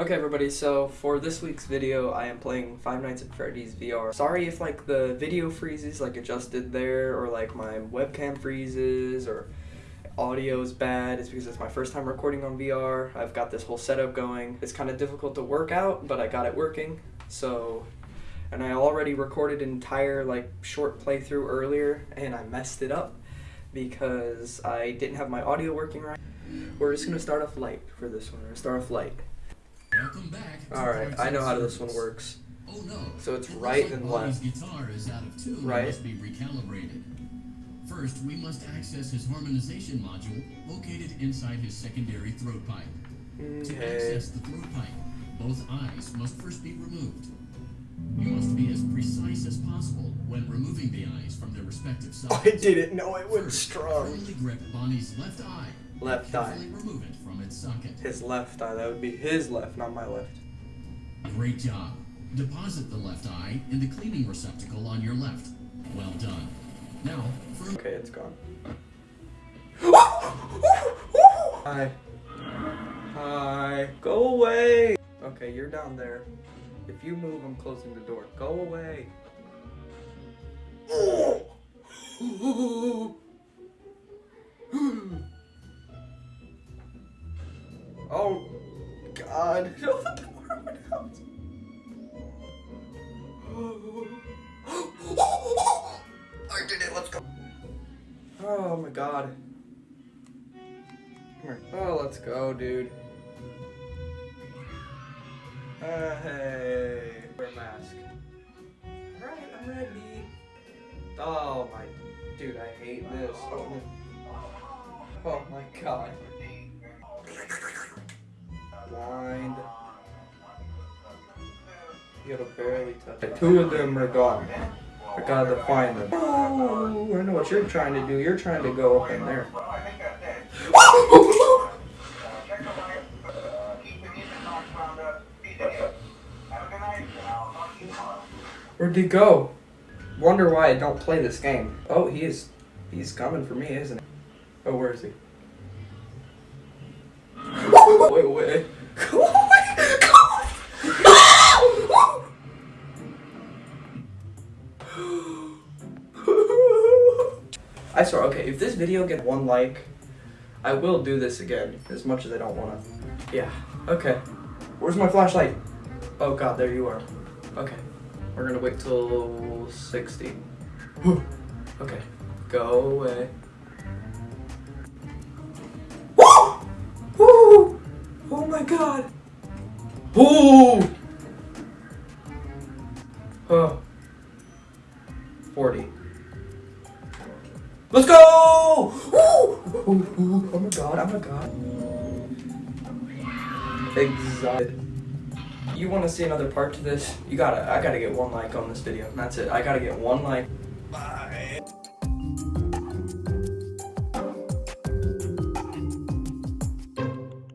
Okay everybody, so for this week's video, I am playing Five Nights at Freddy's VR. Sorry if like the video freezes like it just did there, or like my webcam freezes, or audio is bad. It's because it's my first time recording on VR. I've got this whole setup going. It's kind of difficult to work out, but I got it working. So, and I already recorded an entire like short playthrough earlier, and I messed it up because I didn't have my audio working right. We're just gonna start off light for this one. We're gonna start off light. Welcome back. to Alright, I know how this one works. Oh no. So it's It right like and left. guitar is out of tune Right. must be recalibrated. First, we must access his harmonization module located inside his secondary throat pipe. To access the throat pipe, both eyes must first be removed. You from their respective oh, I didn't know it was First, strong. firmly grip Bonnie's left eye. Left eye. Remove it from its socket. His left eye. That would be his left, not my left. Great job. Deposit the left eye in the cleaning receptacle on your left. Well done. Now, Okay, it's gone. Hi. Hi. Go away. Okay, you're down there. If you move, I'm closing the door. Go away. Oh, God. Open the door went out. I did it. Let's go. Oh my God. Come here. Oh, let's go, dude. Uh, hey. Wear a mask. Alright, I'm ready. Oh my. Dude, I hate this. Oh, oh my god. Blind. You gotta barely touch it. Two of them are gone. I gotta find them. Oh, I know what you're trying to do. You're trying to go up in there. Where'd he go? Wonder why I don't play this game. Oh, he is. He's coming for me, isn't he? Oh, where is he? wait, wait. I swear, okay, if this video gets one like, I will do this again, as much as I don't want to. Yeah, okay. Where's my flashlight? Oh god, there you are. Okay, we're gonna wait till 60. okay, go away. Woo! Woo! Oh my god! Ooh! Oh. 40. Let's go! Woo! Ooh, ooh, oh my god, oh my god. Excited you want to see another part to this, you gotta, I gotta get one like on this video, that's it. I gotta get one like. Bye.